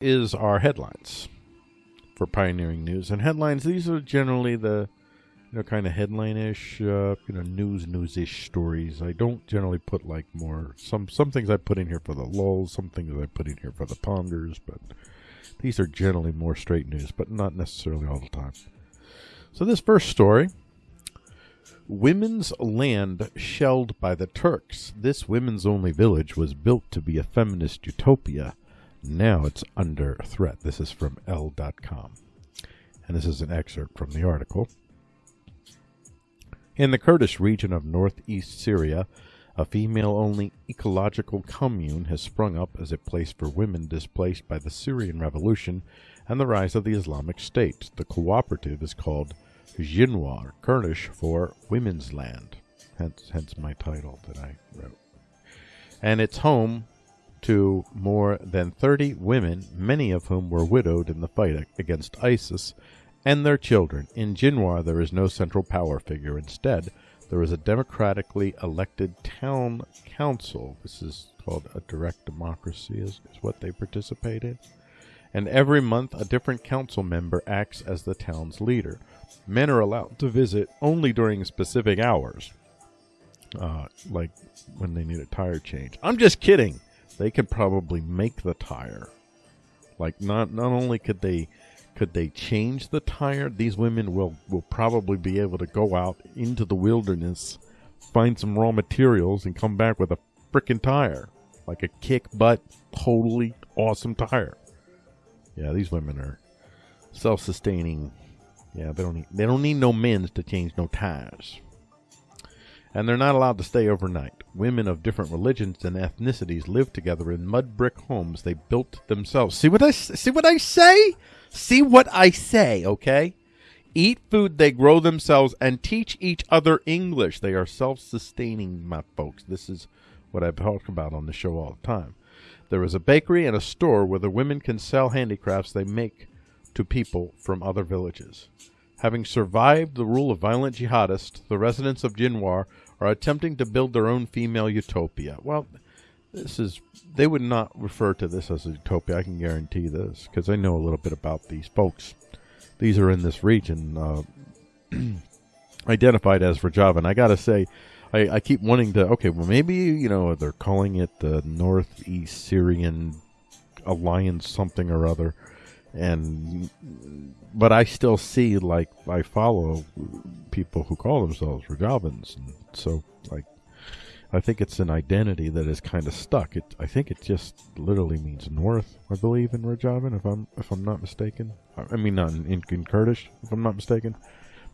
is our headlines for Pioneering News. And headlines, these are generally the you know kind of headline-ish, uh, you know, news news-ish stories. I don't generally put like more some some things I put in here for the lulls, some things I put in here for the ponders, but these are generally more straight news, but not necessarily all the time. So this first story Women's land shelled by the Turks. This women's only village was built to be a feminist utopia. Now it's under threat. This is from Elle.com. And this is an excerpt from the article. In the Kurdish region of northeast Syria, a female only ecological commune has sprung up as a place for women displaced by the Syrian revolution and the rise of the Islamic State. The cooperative is called Jinwar, Kurdish for Women's Land. Hence, hence my title that I wrote. And it's home to more than 30 women, many of whom were widowed in the fight against ISIS, and their children. In Jinwar, there is no central power figure. Instead, there is a democratically elected town council. This is called a direct democracy, is, is what they participate in. And every month, a different council member acts as the town's leader. Men are allowed to visit only during specific hours, uh, like when they need a tire change. I'm just kidding. They could probably make the tire. Like not not only could they could they change the tire, these women will will probably be able to go out into the wilderness, find some raw materials, and come back with a freaking tire, like a kick butt, totally awesome tire. Yeah, these women are self sustaining yeah, they don't need they don't need no men's to change no tires. And they're not allowed to stay overnight. Women of different religions and ethnicities live together in mud brick homes they built themselves. See what I see what I say? See what I say, okay? Eat food they grow themselves and teach each other English. They are self-sustaining, my folks. This is what I talk about on the show all the time. There is a bakery and a store where the women can sell handicrafts they make to people from other villages. Having survived the rule of violent jihadists, the residents of Jinwar are attempting to build their own female utopia. Well, this is they would not refer to this as a utopia. I can guarantee this because I know a little bit about these folks. These are in this region, uh, identified as Rojava. And I got to say, I, I keep wanting to. Okay, well, maybe you know they're calling it the Northeast Syrian Alliance, something or other and but I still see like I follow people who call themselves Rojavans, and so like I think it's an identity that is kind of stuck. It I think it just literally means north. I believe in Rajavan, if I'm if I'm not mistaken. I mean not in, in Kurdish, if I'm not mistaken,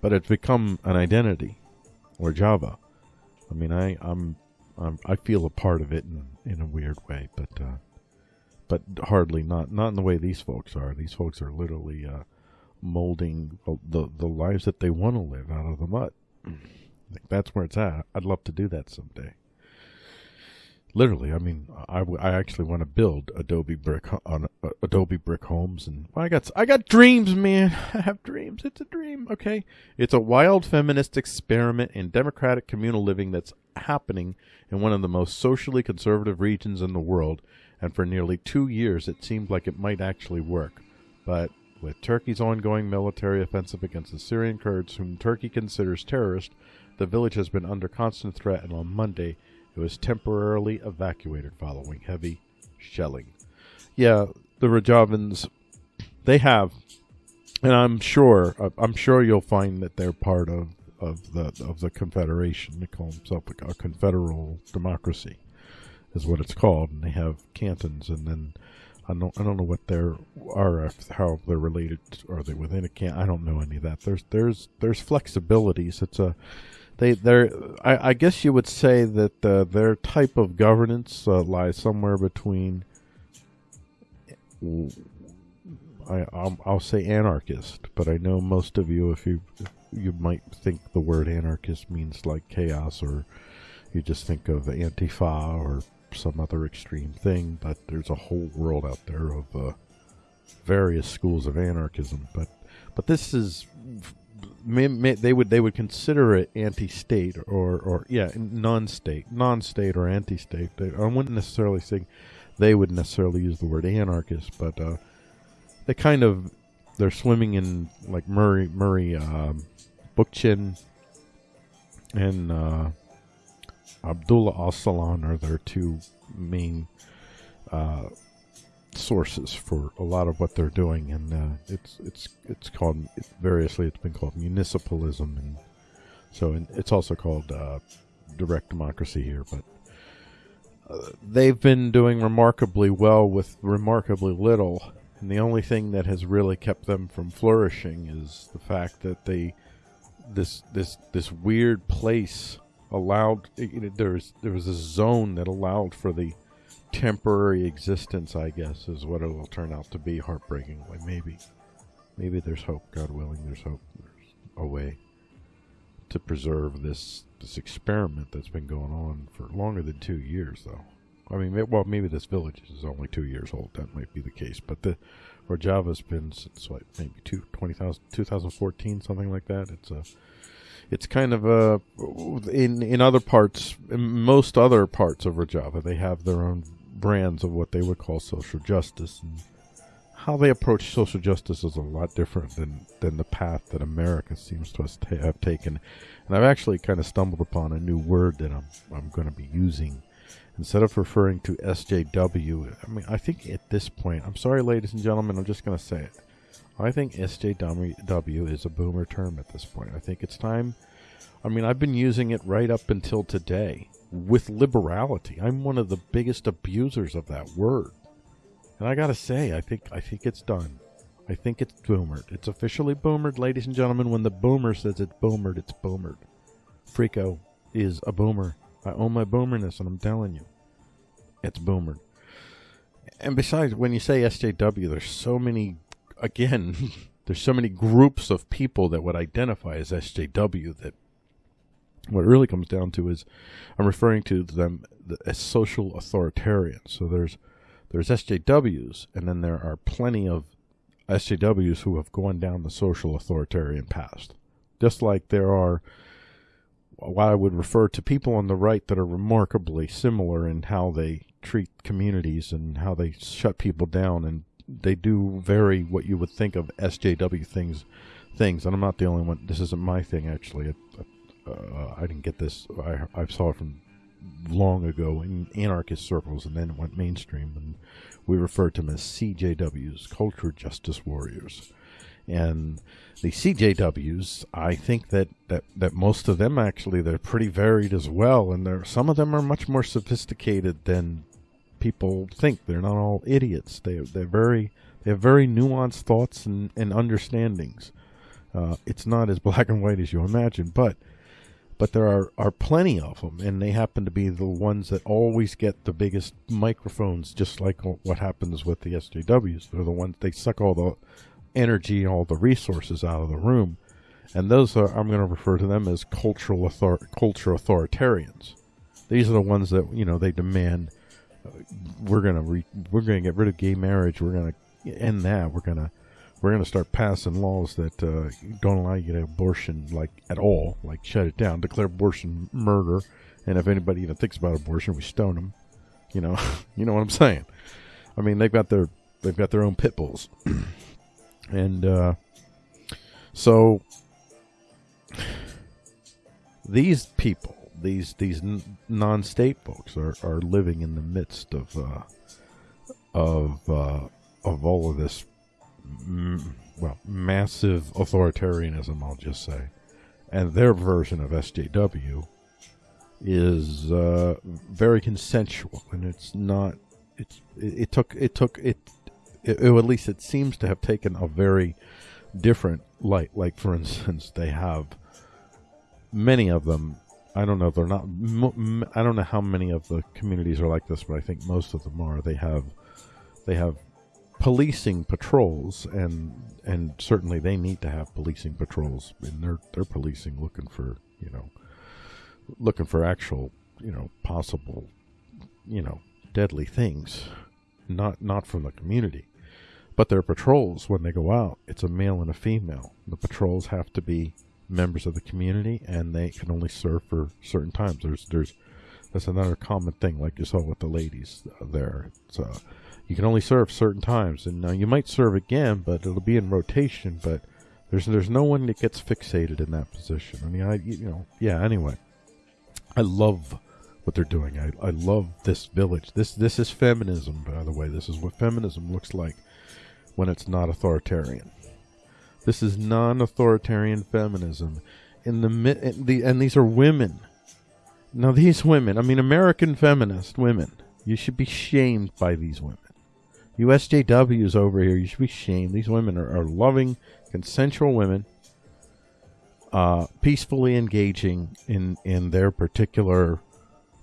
but it's become an identity, or Rojava. I mean I I'm, I'm I feel a part of it in in a weird way, but. Uh, but hardly not not in the way these folks are. These folks are literally uh, molding the the lives that they want to live out of the mud. That's where it's at. I'd love to do that someday. Literally, I mean, I, I actually want to build Adobe brick on uh, Adobe brick homes, and I got I got dreams, man. I have dreams. It's a dream. Okay, it's a wild feminist experiment in democratic communal living that's happening in one of the most socially conservative regions in the world and for nearly two years it seemed like it might actually work. But with Turkey's ongoing military offensive against the Syrian Kurds, whom Turkey considers terrorists, the village has been under constant threat, and on Monday it was temporarily evacuated following heavy shelling. Yeah, the Rojavans, they have, and I'm sure, I'm sure you'll find that they're part of, of the of the Confederation. They call themselves a confederal democracy is what it's called, and they have cantons, and then I don't I don't know what they're are how they're related. Are they within a can? I don't know any of that. There's there's there's flexibilities. It's a they they're I, I guess you would say that uh, their type of governance uh, lies somewhere between. I I'll, I'll, say anarchist, but I know most of you, if you you might think the word anarchist means like chaos, or you just think of Antifa or some other extreme thing, but there's a whole world out there of uh, various schools of anarchism. But but this is they would they would consider it anti-state or or yeah non-state non-state or anti-state. I wouldn't necessarily say they would necessarily use the word anarchist, but uh, they kind of they're swimming in like Murray Murray um, Bookchin and uh, Abdullah Öcalan are their two main uh, sources for a lot of what they're doing, and uh, it's it's it's called variously. It's been called municipalism, and so and it's also called uh, direct democracy here. But uh, they've been doing remarkably well with remarkably little, and the only thing that has really kept them from flourishing is the fact that they this this this weird place allowed you know, there was there was a zone that allowed for the temporary existence, I guess, is what it will turn out to be. Heartbreakingly, maybe, maybe there's hope. God willing, there's hope. There's a way to preserve this this experiment that's been going on for longer than two years, though. I mean, well, maybe this village is only two years old. That might be the case, but the java's been since what maybe two, 2014, something like that. It's a it's kind of a in in other parts, in most other parts of Rojava, they have their own brands of what they would call social justice and how they approach social justice is a lot different than than the path that America seems to us have taken. And I've actually kind of stumbled upon a new word that I'm I'm going to be using instead of referring to SJW. I mean, I think at this point, I'm sorry, ladies and gentlemen, I'm just going to say it. I think SJW is a boomer term at this point. I think it's time. I mean, I've been using it right up until today with liberality. I'm one of the biggest abusers of that word. And I gotta say, I think I think it's done. I think it's boomered. It's officially boomered, ladies and gentlemen. When the boomer says it's boomered, it's boomered. Freako is a boomer. I own my boomerness, and I'm telling you, it's boomered. And besides, when you say SJW, there's so many. Again, there's so many groups of people that would identify as SJW that what it really comes down to is I'm referring to them as social authoritarians. So there's there's SJWs, and then there are plenty of SJWs who have gone down the social authoritarian path. Just like there are what I would refer to people on the right that are remarkably similar in how they treat communities and how they shut people down, and they do vary what you would think of SJW things. Things, and I'm not the only one. This isn't my thing, actually uh, I didn't get this. I I saw it from long ago in anarchist circles, and then it went mainstream, and we refer to them as CJWs, Culture Justice Warriors. And the CJWs, I think that, that, that most of them actually they're pretty varied as well, and there some of them are much more sophisticated than people think. They're not all idiots. They they're very they have very nuanced thoughts and, and understandings. Uh, it's not as black and white as you imagine, but but there are, are plenty of them, and they happen to be the ones that always get the biggest microphones, just like what happens with the SJWs. They're the ones they suck all the energy all the resources out of the room, and those are I'm going to refer to them as cultural author, culture authoritarians. These are the ones that you know they demand we're to re- we're to get rid of gay marriage. We're to end that. We're to we're to start passing laws that uh, don't allow you to abortion like at all, like shut it down, declare abortion murder, and if anybody even thinks about abortion, we stone them. You know, you know what I'm saying. I mean, they've got their they've got their own pit bulls, and uh, so these people, these these non-state folks, are, are living in the midst of uh, of uh, of all of this well, massive authoritarianism, I'll just say. And their version of SJW is uh, very consensual, and it's not. It's it, it took it took it, it, it, at least it seems to have taken a very different light. Like for instance, they have many of them. I don't know. They're not. I don't know how many of the communities are like this, but I think most of them are. They have they have policing patrols, and and certainly they need to have policing patrols. And they're they're policing, looking for you know, looking for actual you know possible you know deadly things, not not from the community. But their patrols, when they go out, it's a male and a female. The patrols have to be members of the community, and they can only serve for certain times. There's there's that's another common thing, like you saw with the ladies there. Uh, you can only serve certain times, and now you might serve again, but it'll be in rotation. But there's there's no one that gets fixated in that position. I mean, I you know yeah. Anyway, I love what they're doing. I, I love this village. This this is feminism, by the way. This is what feminism looks like when it's not authoritarian. This is non-authoritarian feminism. In the, in the and these are women. Now these women, I mean American feminist women, you should be shamed by these women. USJWs over here, you should be shamed. These women are, are loving, consensual women, uh, peacefully engaging in, in their particular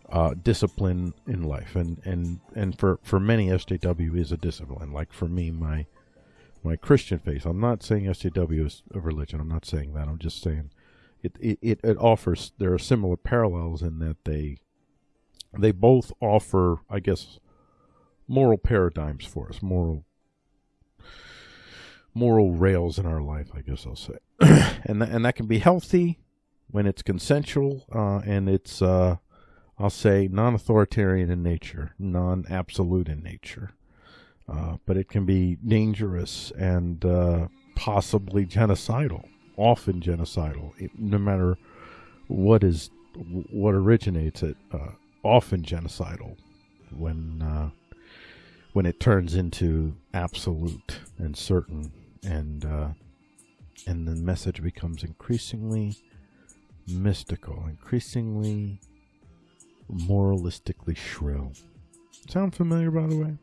uh, discipline in life. And, and, and for, for many, SJW is a discipline. Like for me, my my Christian faith. I'm not saying SJW is a religion. I'm not saying that. I'm just saying it, it, it, offers, there are similar parallels in that they, they both offer, I guess, moral paradigms for us, moral moral rails in our life, I guess I'll say. and th- and that can be healthy when it's consensual uh, and it's uh, I'll say non-authoritarian in nature, non-absolute in nature. Uh, but it can be dangerous and uh, possibly genocidal, often genocidal, it, no matter what is what originates it. Uh, often genocidal when uh, when it turns into absolute and certain, and uh, and the message becomes increasingly mystical, increasingly moralistically shrill. Sound familiar, by the way?